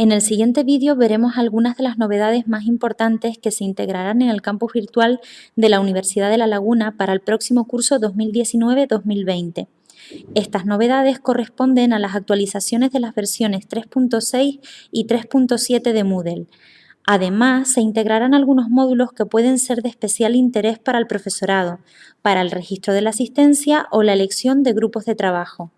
En el siguiente vídeo veremos algunas de las novedades más importantes que se integrarán en el campus virtual de la Universidad de La Laguna para el próximo curso 2019-2020. Estas novedades corresponden a las actualizaciones de las versiones 3.6 y 3.7 de Moodle. Además, se integrarán algunos módulos que pueden ser de especial interés para el profesorado, para el registro de la asistencia o la elección de grupos de trabajo.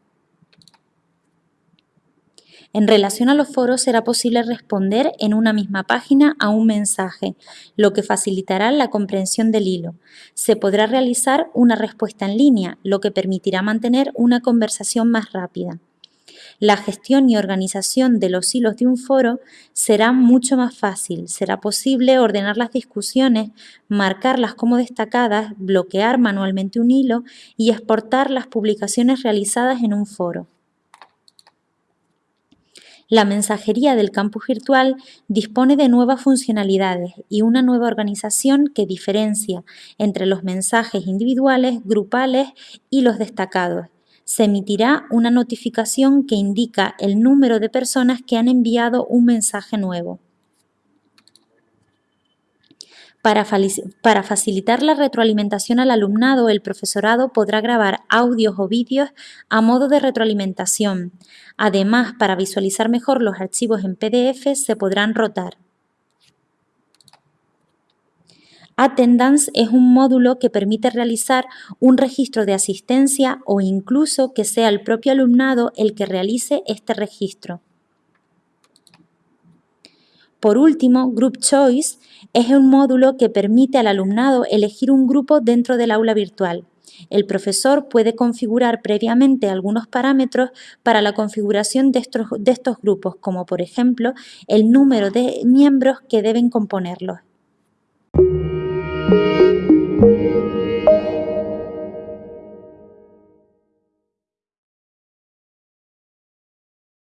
En relación a los foros será posible responder en una misma página a un mensaje, lo que facilitará la comprensión del hilo. Se podrá realizar una respuesta en línea, lo que permitirá mantener una conversación más rápida. La gestión y organización de los hilos de un foro será mucho más fácil. Será posible ordenar las discusiones, marcarlas como destacadas, bloquear manualmente un hilo y exportar las publicaciones realizadas en un foro. La mensajería del campus virtual dispone de nuevas funcionalidades y una nueva organización que diferencia entre los mensajes individuales, grupales y los destacados. Se emitirá una notificación que indica el número de personas que han enviado un mensaje nuevo. Para, facilitar la retroalimentación al alumnado, el profesorado podrá grabar audios o vídeos a modo de retroalimentación. Además, para visualizar mejor los archivos en PDF, se podrán rotar. Attendance es un módulo que permite realizar un registro de asistencia o incluso que sea el propio alumnado el que realice este registro. Por último, Group Choice es un módulo que permite al alumnado elegir un grupo dentro del aula virtual. El profesor puede configurar previamente algunos parámetros para la configuración de estos, de estos grupos, como por ejemplo el número de miembros que deben componerlos.